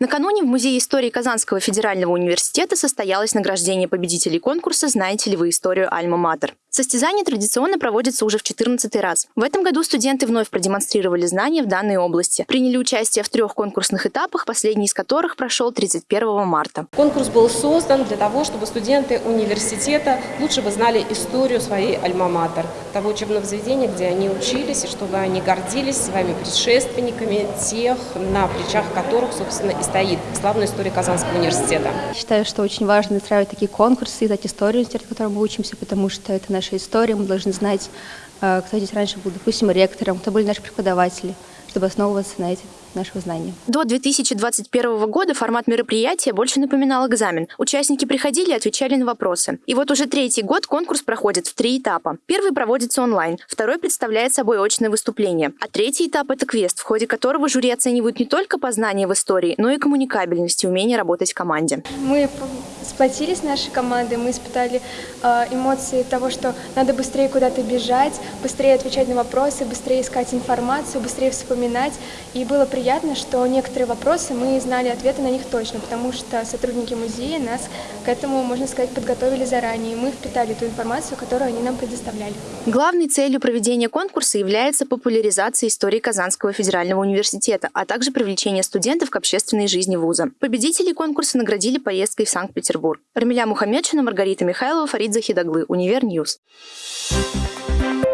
Накануне в Музее истории Казанского федерального университета состоялось награждение победителей конкурса «Знаете ли вы историю Альма-Матер?». Состязание традиционно проводится уже в 14 раз. В этом году студенты вновь продемонстрировали знания в данной области. Приняли участие в трех конкурсных этапах, последний из которых прошел 31 марта. Конкурс был создан для того, чтобы студенты университета лучше бы знали историю своей альма-матер, того учебного заведения, где они учились, и чтобы они гордились своими предшественниками, тех, на плечах которых, собственно, и стоит славная история Казанского университета. Считаю, что очень важно устраивать такие конкурсы, знать историю университета, в котором мы учимся, потому что это наша история, мы должны знать, э, кто здесь раньше был, допустим, ректором, кто были наши преподаватели, чтобы основываться на этих нашего знания. До 2021 года формат мероприятия больше напоминал экзамен. Участники приходили и отвечали на вопросы. И вот уже третий год конкурс проходит в три этапа. Первый проводится онлайн, второй представляет собой очное выступление, а третий этап – это квест, в ходе которого жюри оценивают не только познание в истории, но и коммуникабельность и умение работать в команде. Мы сплотились нашей командой, мы испытали э, эмоции того, что надо быстрее куда-то бежать, быстрее отвечать на вопросы, быстрее искать информацию, быстрее вспоминать. И было приятно, что некоторые вопросы мы знали ответы на них точно, потому что сотрудники музея нас к этому, можно сказать, подготовили заранее, и мы впитали ту информацию, которую они нам предоставляли. Главной целью проведения конкурса является популяризация истории Казанского федерального университета, а также привлечение студентов к общественной жизни вуза. Победителей конкурса наградили поездкой в Санкт-Петербург. Рамиля Мухаммедшина, Маргарита Михайлова, Фарид Захидаглы, Univer News. Thank